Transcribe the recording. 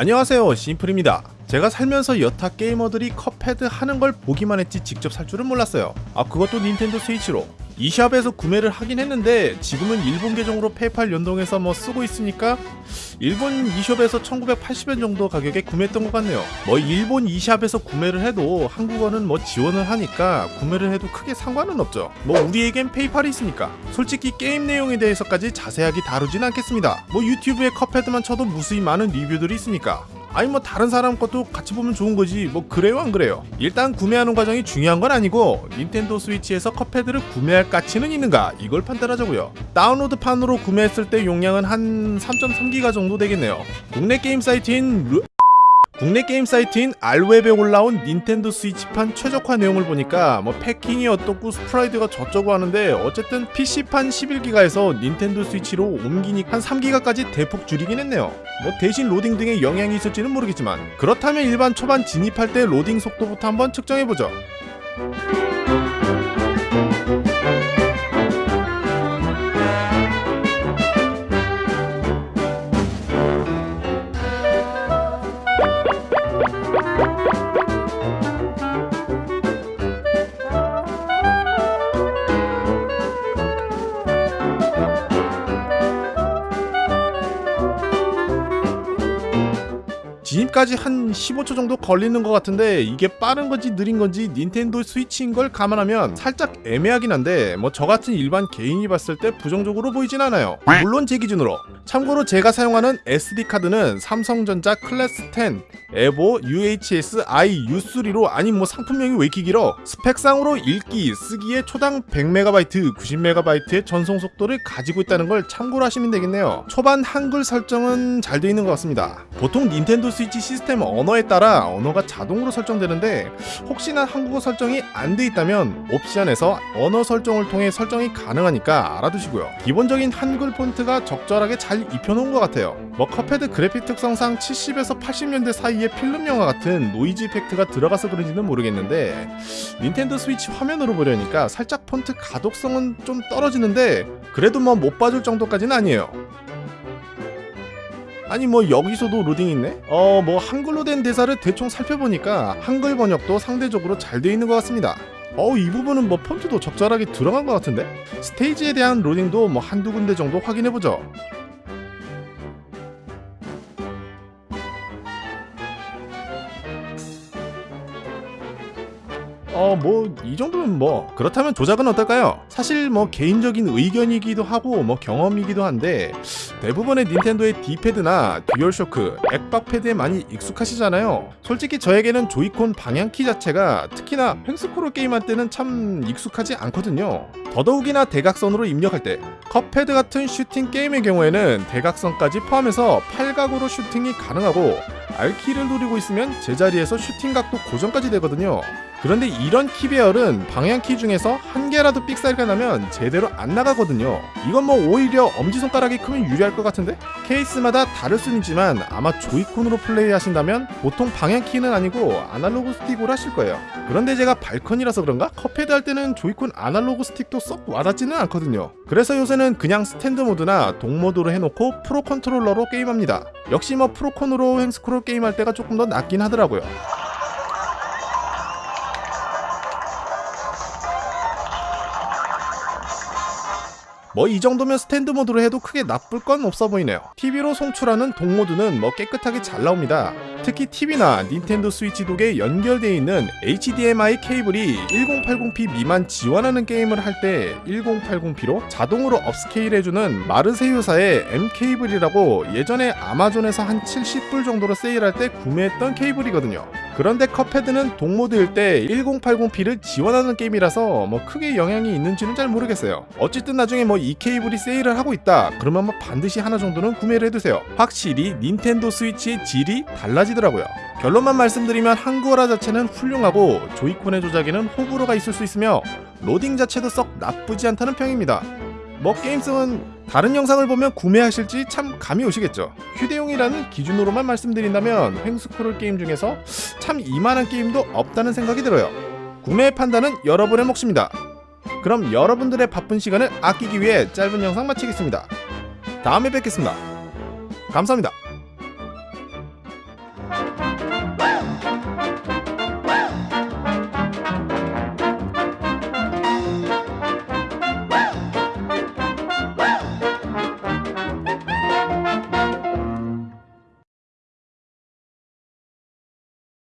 안녕하세요 심플입니다. 제가 살면서 여타 게이머들이 컵헤드 하는 걸 보기만 했지 직접 살 줄은 몰랐어요. 아 그것도 닌텐도 스위치로 eShop에서 구매를 하긴 했는데 지금은 일본 계정으로 페이팔 연동해서 뭐 쓰고 있으니까 일본 eShop에서 1980엔 정도 가격에 구매했던 것 같네요. 뭐 일본 eShop에서 구매를 해도 한국어는 뭐 지원을 하니까 구매를 해도 크게 상관은 없죠. 뭐 우리에겐 페이팔이 있으니까 솔직히 게임 내용에 대해서까지 자세하게 다루진 않겠습니다. 뭐 유튜브에 컵헤드만 쳐도 무수히 많은 리뷰들이 있으니까 아니 뭐 다른 사람 것도 같이 보면 좋은 거지. 뭐 그래요 안 그래요? 일단 구매하는 과정이 중요한 건 아니고 닌텐도 스위치에서 컵헤드를 구매할 가치는 있는가? 이걸 판단하자고요. 다운로드판으로 구매했을 때 용량은 한 3.3기가 정도 되겠네요. 국내 게임 사이트인 루... 국내 게임 사이트인 루리웹에 올라온 닌텐도 스위치판 최적화 내용을 보니까 뭐 패킹이 어떻고 sprite가 저쩌고 하는데 어쨌든 PC판 11기가에서 닌텐도 스위치로 옮기니 한 3기가까지 대폭 줄이긴 했네요. 뭐 대신 로딩 등에 영향이 있을지는 모르겠지만 그렇다면 일반 초반 진입할 때 로딩 속도부터 한번 측정해보죠 진입까지 한 15초 정도 걸리는 것 같은데 이게 빠른 건지 느린 건지 닌텐도 스위치인 걸 감안하면 살짝 애매하긴 한데 뭐 저 같은 일반 개인이 봤을 때 부정적으로 보이진 않아요. 물론 제 기준으로. 참고로 제가 사용하는 SD카드는 삼성전자 클래스 10 에보 UHS i U3로 아니 뭐 상품명이 왜 이렇게 길어? 스펙상으로 읽기 쓰기에 초당 100MB 90MB의 전송 속도를 가지고 있다는 걸 참고로 하시면 되겠네요. 초반 한글 설정은 잘 되어 있는 것 같습니다 보통 닌텐도 스위치 시스템 언어에 따라 언어가 자동으로 설정되는데 혹시나 한국어 설정이 안 돼 있다면 옵션에서 언어 설정을 통해 설정이 가능하니까 알아두시고요. 기본적인 한글 폰트가 적절하게 잘 입혀놓은 것 같아요. 뭐 컵헤드 그래픽 특성상 70에서 80년대 사이에 필름 영화 같은 노이즈 effect가 들어가서 그런지는 모르겠는데 닌텐도 스위치 화면으로 보려니까 살짝 폰트 가독성은 좀 떨어지는데 그래도 뭐 못 봐줄 정도까지는 아니에요 아니 뭐 여기서도 로딩 있네? 어 뭐 한글로 된 대사를 대충 살펴보니까 한글 번역도 상대적으로 잘 돼 있는 것 같습니다 어우 이 부분은 뭐 폰트도 적절하게 들어간 것 같은데? 스테이지에 대한 로딩도 뭐 한두 군데 정도 확인해보죠 어 뭐 이 정도면 뭐 그렇다면 조작은 어떨까요? 사실 뭐 개인적인 의견이기도 하고 뭐 경험이기도 한데 대부분의 닌텐도의 D패드나 듀얼쇼크, 액박 패드에 많이 익숙하시잖아요. 솔직히 저에게는 조이콘 방향키 자체가 특히나 횡스크롤 게임할 때는 참 익숙하지 않거든요. 더더욱이나 대각선으로 입력할 때 컵헤드 같은 슈팅 게임의 경우에는 대각선까지 포함해서 팔각으로 슈팅이 가능하고 R키를 누르고 있으면 제자리에서 슈팅 각도 고정까지 되거든요 그런데 이런 키배열은 방향키 중에서 한 개라도 삑사리가 나면 제대로 안 나가거든요. 이건 뭐 오히려 엄지손가락이 크면 유리할 것 같은데? 케이스마다 다를 수는 있지만 아마 조이콘으로 플레이 하신다면 보통 방향키는 아니고 아날로그 스틱으로 하실 거예요. 그런데 제가 발컨이라서 그런가? 컵헤드 할 때는 조이콘 아날로그 스틱도 썩 와닿지는 않거든요. 그래서 요새는 그냥 스탠드 모드나 독모드로 해놓고 프로 컨트롤러로 게임합니다. 역시 뭐 프로콘으로 횡스크롤 게임할 때가 조금 더 낫긴 하더라고요 뭐 이 정도면 스탠드 모드로 해도 크게 나쁠 건 없어 보이네요. TV로 송출하는 독모드는 뭐 깨끗하게 잘 나옵니다. 특히 TV나 닌텐도 스위치 독에 연결되어 있는 HDMI 케이블이 1080p 미만 지원하는 게임을 할 때 1080p로 자동으로 upscale 해주는 마르세유사의 M 케이블이라고 예전에 아마존에서 한 70불 정도로 세일할 때 구매했던 케이블이거든요 그런데 컵헤드는 독모드일 때 1080p를 지원하는 게임이라서 뭐 크게 영향이 있는지는 잘 모르겠어요. 어쨌든 나중에 뭐 이 케이블이 세일을 하고 있다. 그러면 뭐 반드시 하나 정도는 구매를 해두세요. 확실히 닌텐도 스위치의 질이 달라지더라고요. 결론만 말씀드리면 한국어라 자체는 훌륭하고 조이콘의 조작에는 호불호가 있을 수 있으며 로딩 자체도 썩 나쁘지 않다는 평입니다 뭐 게임성은 다른 영상을 보면 구매하실지 참 감이 오시겠죠. 휴대용이라는 기준으로만 말씀드린다면 횡스크롤 게임 중에서 참 이만한 게임도 없다는 생각이 들어요. 구매의 판단은 여러분의 몫입니다. 그럼 여러분들의 바쁜 시간을 아끼기 위해 짧은 영상 마치겠습니다. 다음에 뵙겠습니다. 감사합니다